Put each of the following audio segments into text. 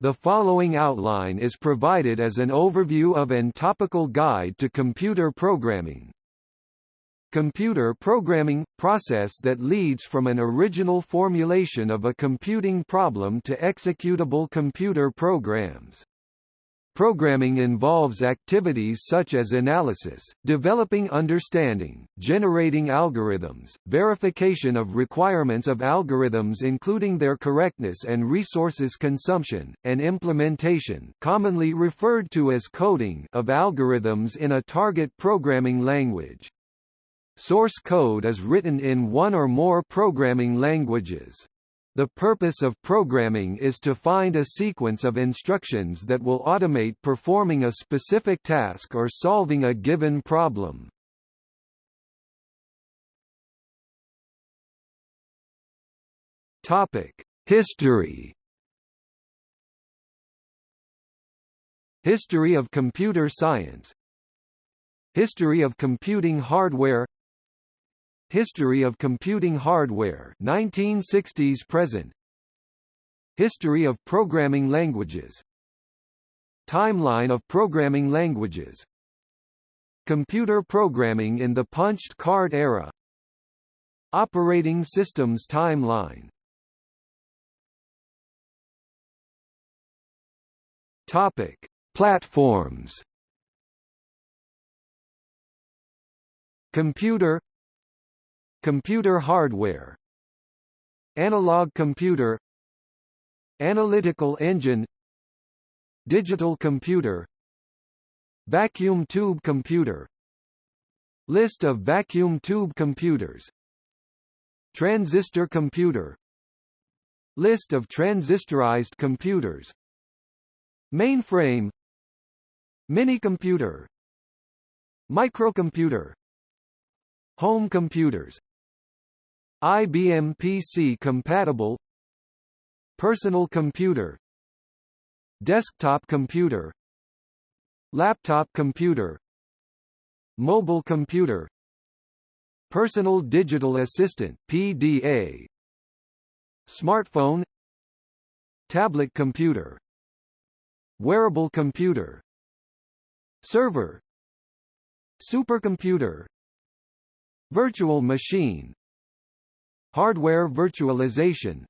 The following outline is provided as an overview of and topical guide to computer programming. Computer programming – process that leads from an original formulation of a computing problem to executable computer programs. Programming involves activities such as analysis, developing understanding, generating algorithms, verification of requirements of algorithms including their correctness and resources consumption, and implementation commonly referred to as coding of algorithms in a target programming language. Source code is written in one or more programming languages. The purpose of programming is to find a sequence of instructions that will automate performing a specific task or solving a given problem. Topic: History. History of computer science History of computing hardware History of computing hardware 1960s present. History of programming languages. Timeline of programming languages. Computer programming in the punched card era. Operating systems timeline. Topic: Platforms. Computer Computer hardware. Analog computer. Analytical engine. Digital computer. Vacuum tube computer. List of vacuum tube computers. Transistor computer. List of transistorized computers. Mainframe. Minicomputer. Microcomputer. Home computers IBM PC compatible Personal computer Desktop computer Laptop computer Mobile computer Personal Digital Assistant PDA Smartphone Tablet computer Wearable computer Server Supercomputer Virtual machine Hardware virtualization.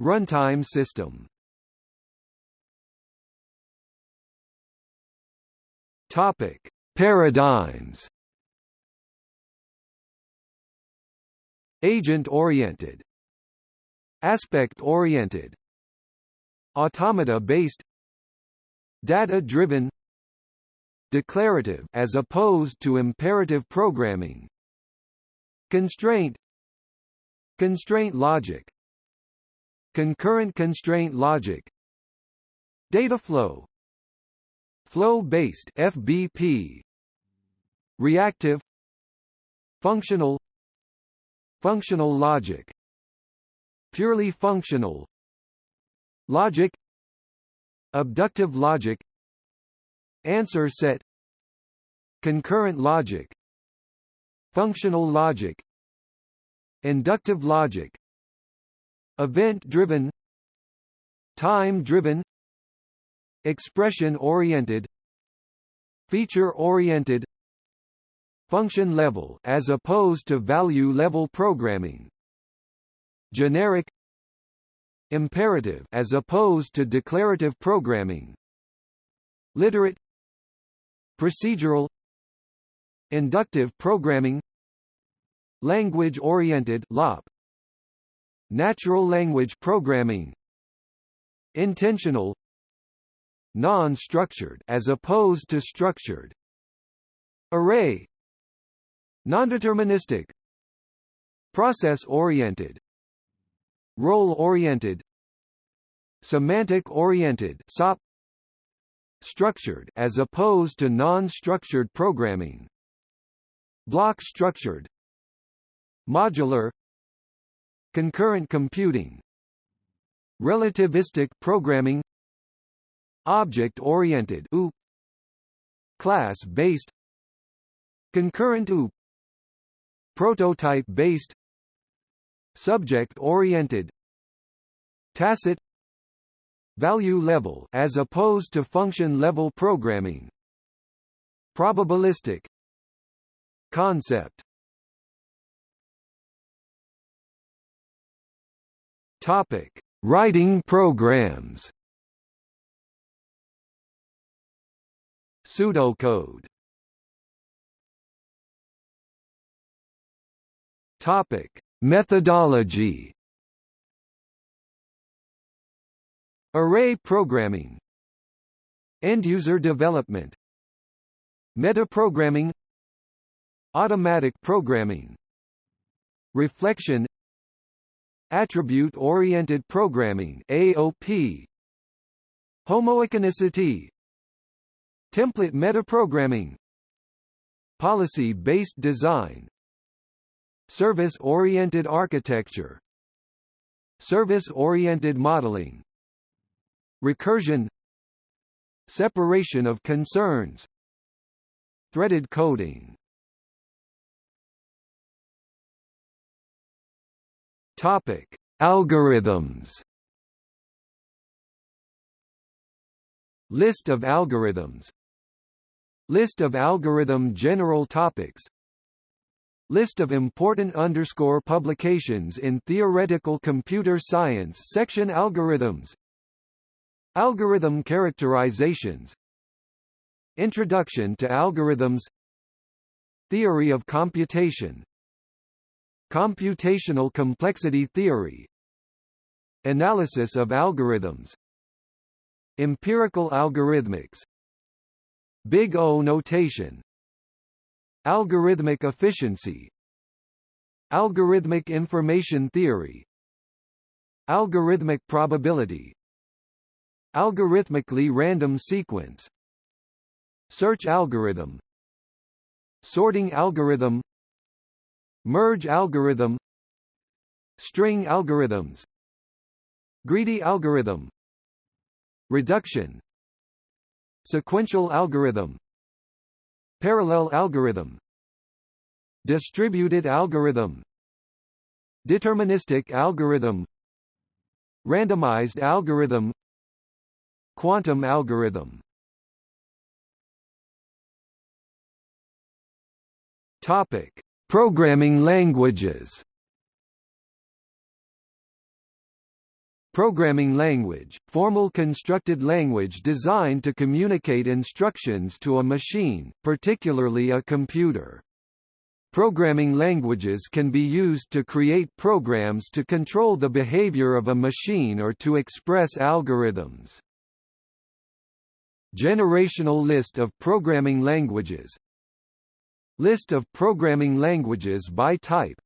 Runtime system. Topic: Paradigms. Agent-oriented, aspect-oriented, automata-based, data-driven, declarative as opposed to imperative programming, constraint, Constraint logic. Concurrent constraint logic. Data flow. Flow-based FBP Reactive. Functional. Functional logic. Purely functional. Logic. Abductive logic. Answer set. Concurrent logic. Functional logic Inductive logic Event-driven Time-driven Expression-oriented Feature-oriented Function level as opposed to value level programming Generic Imperative as opposed to declarative programming Literate Procedural Inductive programming Language-oriented (LOP), Natural language programming. Intentional. Non-structured as opposed to structured. Array. Nondeterministic. Process-oriented. Role-oriented. Semantic-oriented SOP Structured as opposed to non-structured programming. Block structured Modular Concurrent computing Relativistic programming Object-oriented Class-based Concurrent OOP Prototype-based Subject-oriented Tacit value level as opposed to function level programming probabilistic concept topic writing programs. Pseudocode. Topic methodology. Array programming. End-user development. Metaprogramming. Automatic programming. Reflection Attribute-oriented programming AOP Homoiconicity Template metaprogramming. Policy-based design. Service-oriented architecture. Service-oriented modeling. Recursion. Separation of concerns. Threaded coding topic. Algorithms list of algorithms list of algorithm general topics List of important underscore publications in Theoretical Computer Science section Algorithms Algorithm characterizations Introduction to algorithms Theory of computation Computational complexity theory Analysis of algorithms Empirical algorithmics Big O notation Algorithmic efficiency Algorithmic information theory Algorithmic probability Algorithmically random sequence Search algorithm Sorting algorithm Merge algorithm. String algorithms. Greedy algorithm. Reduction. Sequential algorithm. Parallel algorithm. Distributed algorithm. Deterministic algorithm. Randomized algorithm. Quantum algorithm. Topic: Programming languages. Programming language, formal constructed language designed to communicate instructions to a machine, particularly a computer. Programming languages can be used to create programs to control the behavior of a machine or to express algorithms. Generational list of programming languages List of programming languages by type.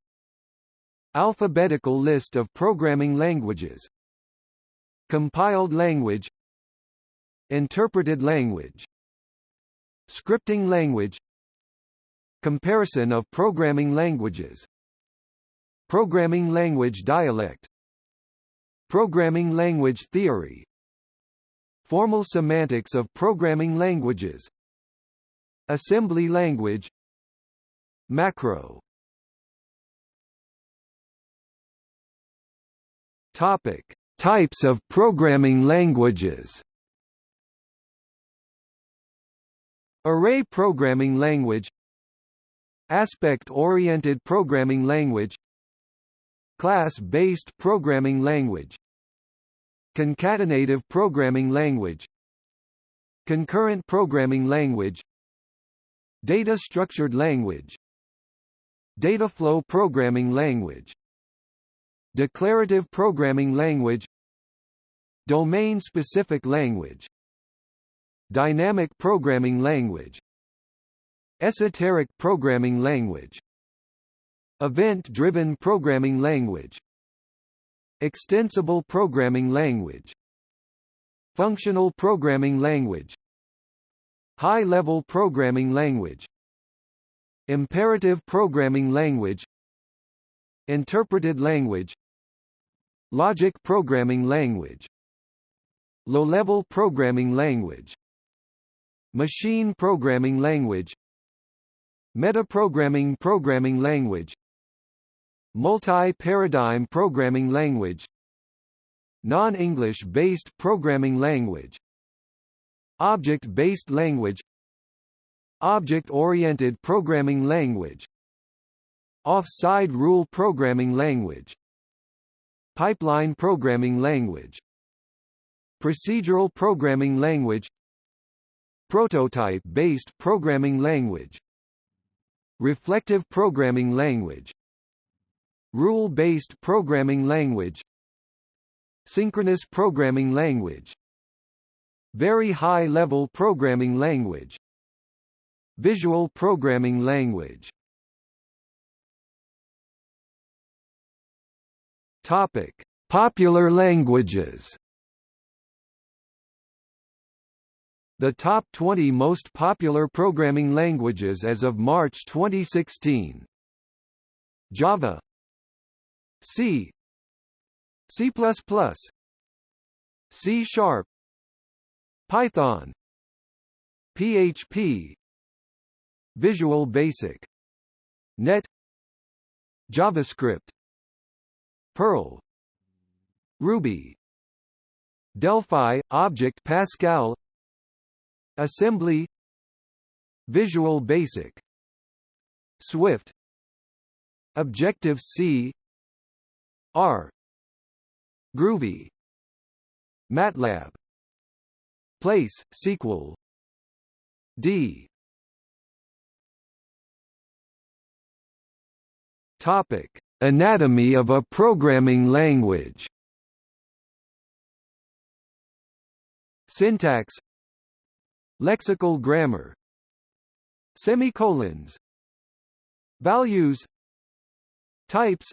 Alphabetical list of programming languages. Compiled language. Interpreted language. Scripting language. Comparison of programming languages. Programming language dialect. Programming language theory. Formal semantics of programming languages. Assembly language Macro. Topic: Types of programming languages. Array programming language. Aspect-oriented programming language. Class-based programming language. Concatenative programming language. Concurrent programming language. Data-structured language Data flow programming language. Declarative programming language. Domain-specific language. Dynamic programming language. Esoteric programming language. Event-driven programming language. Extensible programming language. Functional programming language. High-level programming language Imperative programming language Interpreted language Logic programming language Low-level programming language Machine programming language Metaprogramming programming language Multi-paradigm programming language Non-English based programming language Object-based language Object-oriented programming language. Offside rule programming language. Pipeline programming language. Procedural programming language. Prototype-based programming language. Reflective programming language. Rule-based programming language. Synchronous programming language. Very high-level programming language Visual programming language. Topic: Popular languages. The top 20 most popular programming languages as of March 2016. Java. C. C++ C Sharp. Python. PHP Visual Basic. Net. JavaScript. Perl. Ruby. Delphi, Object Pascal. Assembly. Visual Basic. Swift. Objective-C R. Groovy. MATLAB. PL/SQL D Topic Anatomy of a programming language. Syntax Lexical grammar Semicolons Values Types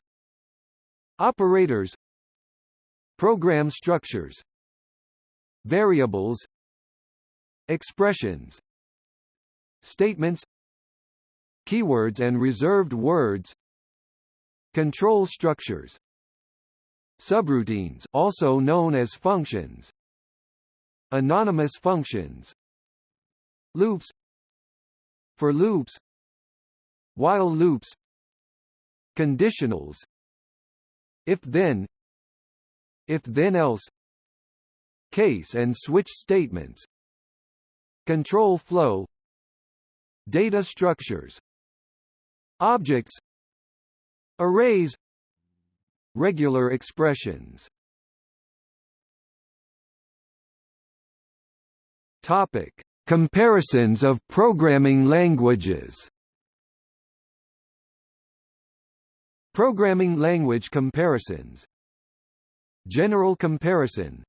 Operators Program structures Variables Expressions Statements Keywords and reserved words Control structures. Subroutines also known as functions. Anonymous functions. Loops. For loops. While loops. Conditionals. If-then If-then else. Case and switch statements. Control flow. Data structures. Objects Arrays Regular expressions Topic: Comparisons of programming languages. Programming language comparisons. General comparison.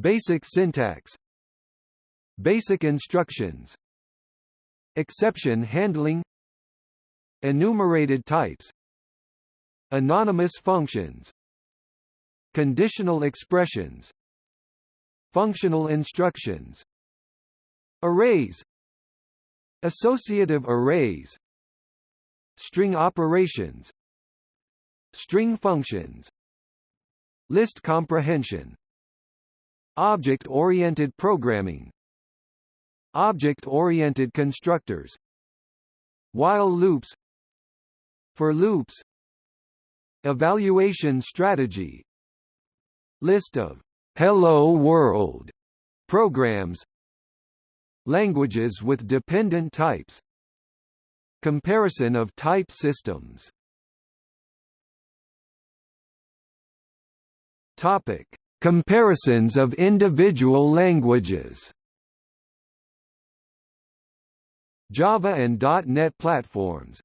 Basic syntax. Basic instructions. Exception handling. Enumerated types Anonymous functions Conditional expressions Functional instructions Arrays Associative arrays String operations String functions List comprehension Object-oriented programming Object-oriented constructors While loops For loops Evaluation strategy List of Hello World programs Languages with dependent types Comparison of type systems Topic: Comparisons of individual languages. Java and .NET platforms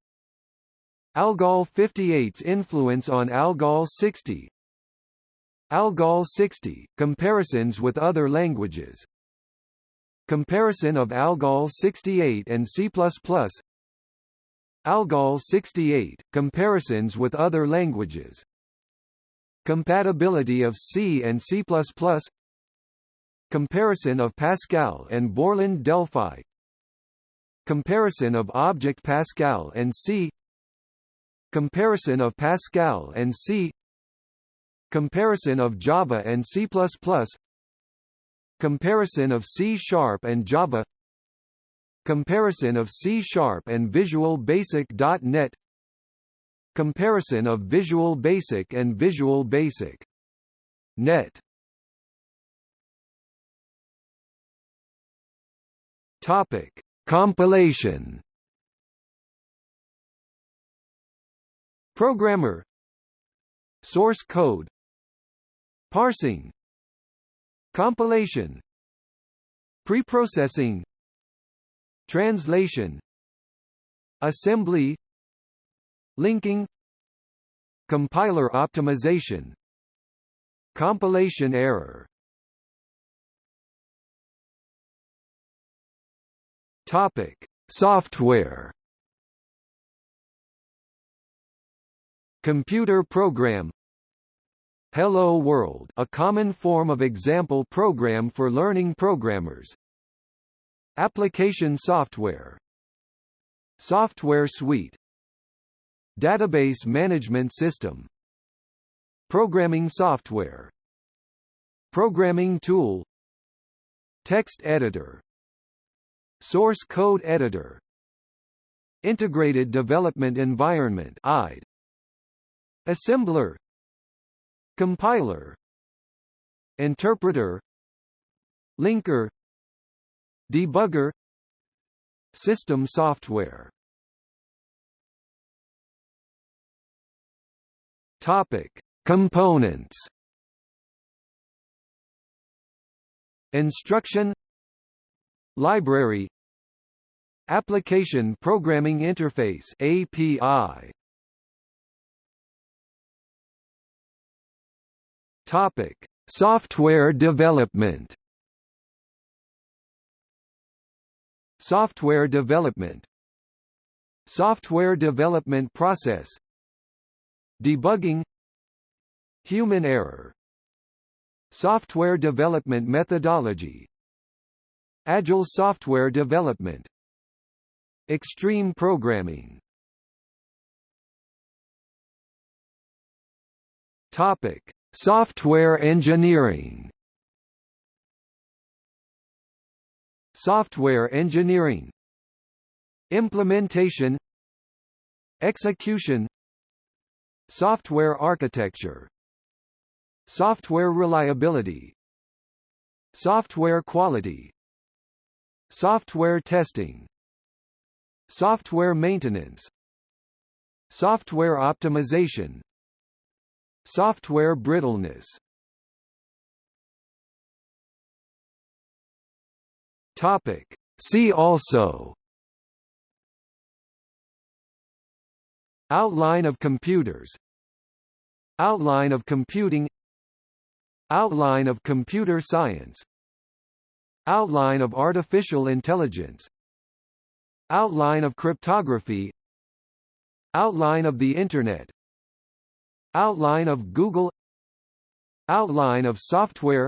Algol 58's influence on Algol 60 Algol 60, comparisons with other languages. Comparison of Algol 68 and C++ Algol 68, comparisons with other languages. Compatibility of C and C++ Comparison of Pascal and Borland Delphi. Comparison of Object Pascal and C Comparison of Pascal and C Comparison of Java and C++ Comparison of C-sharp and Java Comparison of C-sharp and Visual Basic .NET Comparison of Visual Basic and Visual Basic Net. Topic Compilation Programmer. Source code. Parsing. Compilation. Preprocessing. Translation. Assembly. Linking. Compiler optimization. Compilation error. Topic: Software. Computer program. Hello World, a common form of example program for learning programmers. Application software. Software suite. Database management system. Programming software. Programming tool. Text editor. Source Code Editor Integrated Development Environment IDE Assembler Compiler Interpreter Linker Debugger System software. Topic Components. Instruction. Library. Application Programming Interface API Topic. Software development. Software development. Software development process. Debugging. Human error. Software development methodology. Agile software development. Extreme programming. Topic: Software engineering. Software engineering. Implementation. Execution. Software architecture. Software reliability. Software quality. Software testing Software maintenance Software optimization Software brittleness. Topic. See also. Outline of computers. Outline of computing. Outline of computer science. Outline of artificial intelligence. Outline of cryptography. Outline of the Internet Outline of Google Outline of software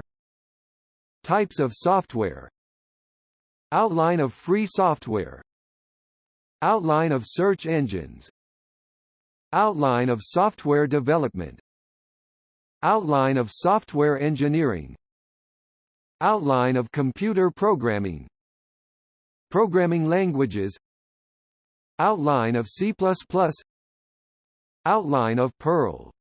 Types of software Outline of free software Outline of search engines Outline of software development Outline of software engineering Outline of computer programming Programming languages Outline of C++ Outline of Perl